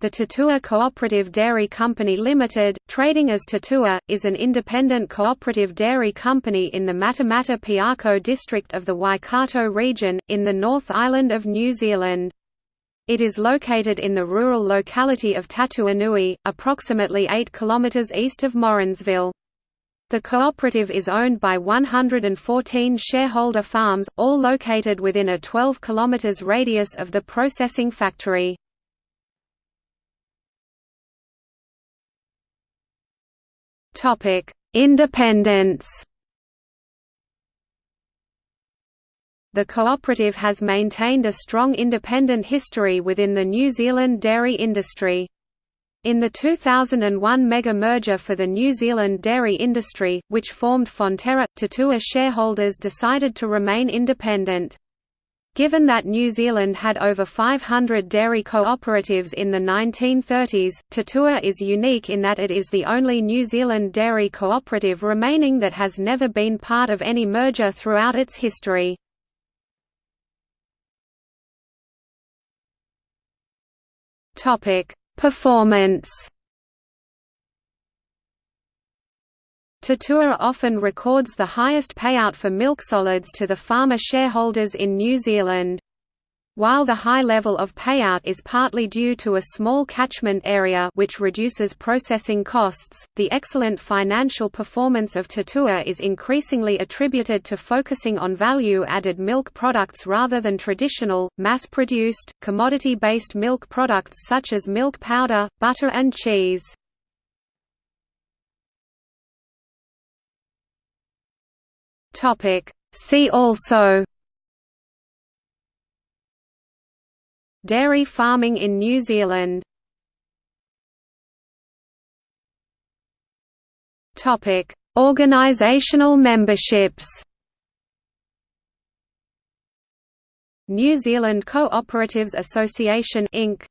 The Tatua Cooperative Dairy Company Limited, trading as Tatua, is an independent cooperative dairy company in the Matamata Piako district of the Waikato region, in the North Island of New Zealand. It is located in the rural locality of Tatuanui, approximately 8 km east of Morrinsville. The cooperative is owned by 114 shareholder farms, all located within a 12 km radius of the processing factory. Independence The cooperative has maintained a strong independent history within the New Zealand dairy industry. In the 2001 mega-merger for the New Zealand dairy industry, which formed Fonterra, Tatua shareholders decided to remain independent. Given that New Zealand had over 500 dairy cooperatives in the 1930s, Tatua is unique in that it is the only New Zealand dairy cooperative remaining that has never been part of any merger throughout its history. Performance Tatua often records the highest payout for milk solids to the farmer shareholders in New Zealand. While the high level of payout is partly due to a small catchment area which reduces processing costs, the excellent financial performance of Tatua is increasingly attributed to focusing on value-added milk products rather than traditional, mass-produced, commodity-based milk products such as milk powder, butter and cheese. See also Dairy farming in New Zealand Topic: Organizational memberships. New Zealand Cooperatives Association Inc.